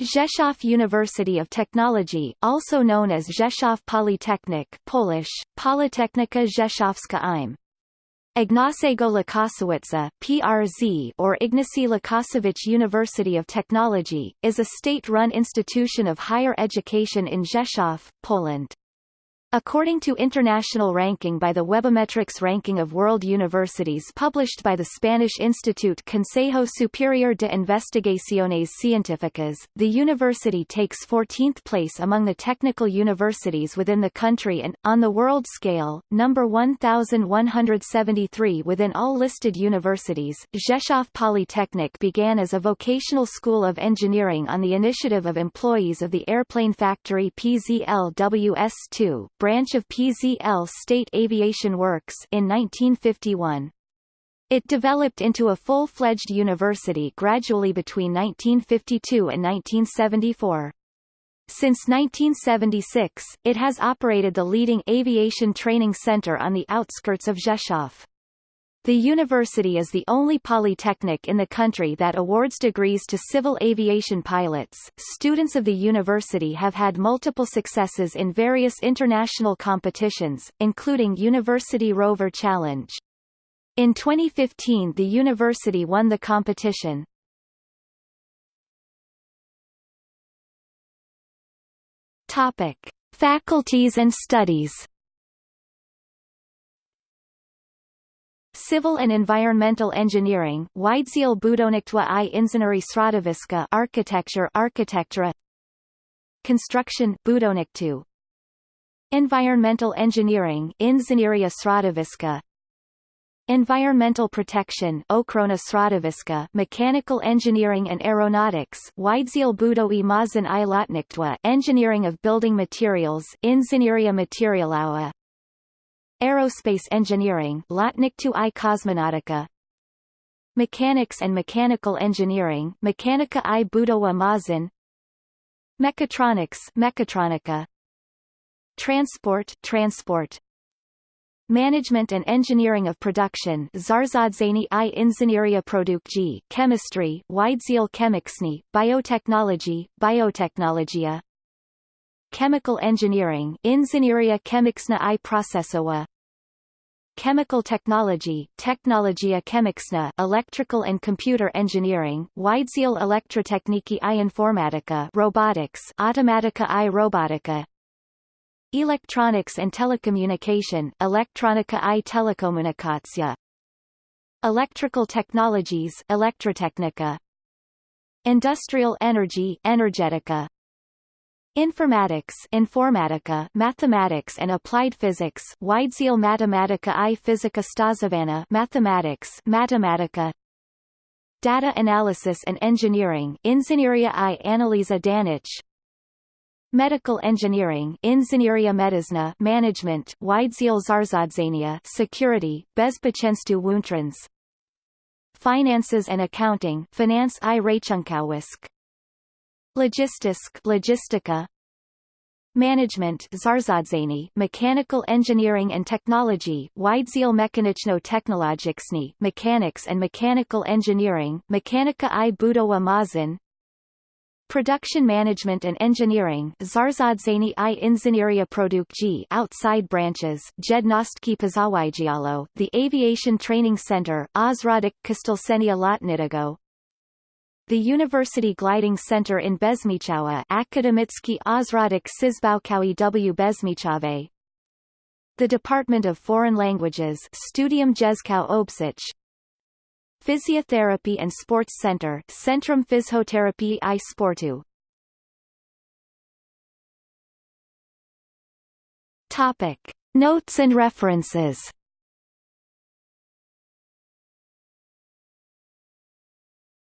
Rzeszów University of Technology, also known as Rzeszów Polytechnic Polish, Politechnika Rzeszowska im. Ignacego Łukasiewicza PRZ or Ignacy Łukasiewicz University of Technology, is a state-run institution of higher education in Rzeszów, Poland. According to international ranking by the Webometrics Ranking of World Universities published by the Spanish institute Consejo Superior de Investigaciones Científicas, the university takes 14th place among the technical universities within the country and, on the world scale, number 1,173 within all listed universities. Rzeszów Polytechnic began as a vocational school of engineering on the initiative of employees of the airplane factory PZLWS2, branch of PZL State Aviation Works in 1951. It developed into a full-fledged university gradually between 1952 and 1974. Since 1976, it has operated the leading aviation training center on the outskirts of Rzeszów. The university is the only polytechnic in the country that awards degrees to civil aviation pilots. Students of the university have had multiple successes in various international competitions, including University Rover Challenge. In 2015 the university won the competition. Topic: Faculties and studies. Civil and Environmental Engineering Wydział Budownictwa i Inżynierii Środowiska Architecture Architecture Construction Budownictwo Environmental Engineering Inżynieria Środowiska Environmental Protection Ochrona Środowiska Mechanical Engineering and Aeronautics Wydział Budowy Maszyn i Lotnictwa Engineering of Building Materials Inżynieria Materiałowa Aerospace Engineering Lotnictwo i Kosmonautyka Mechanics and Mechanical Engineering Mechanika i Budowa Maszyn Mechatronics Mechatronika. Transport Transport. Management and Engineering of Production Zarządzanie i Inżynieria Produkcji Chemistry Wydział Chemiczny Biotechnology Biotechnologia. Chemical Engineering Inżynieria Chemiczna i Procesowa Chemical Technology Technologia Chemiczna Electrical and Computer Engineering Wydział Elektrotechniki i Informatyka Robotics Automatyka i Robotyka. Electronics and Telecommunication Elektronika i Telekomunikacja Electrical Technologies Elektrotechnika Industrial Energy Energetyka Informatics Informatyka Mathematics and Applied Physics Wydział Matematyka i Fizyka Stosowana Mathematics Matematyka Data Analysis and Engineering Inżynieria i Analiza Danych Medical Engineering Inżynieria Medyczna Management Wydział Zarządzania Security Bezpieczeństwo Łącznych Finances and Accounting Finance i Rachunkowość Logistisk Logistyka. Management Zarządzanie Mechanical Engineering and Technology Wydział Mechaniczno-Technologiczny Mechanics and Mechanical Engineering Mechanika i Budowa Maszyn Production Management and Engineering Zarządzanie i Inżynieria Produkcji outside branches Jednostki Pozawydziału The Aviation Training Center Ośrodek Kształcenia Lotniczego the University Gliding Center in Bezmichowa Akademicki Ośrodek Szybowcowy w. Bezmichowie The Department of Foreign Languages Studium Języków Obcych Physiotherapy and Sports Center Centrum Fizjoterapii i Sportu. Topic. Notes and references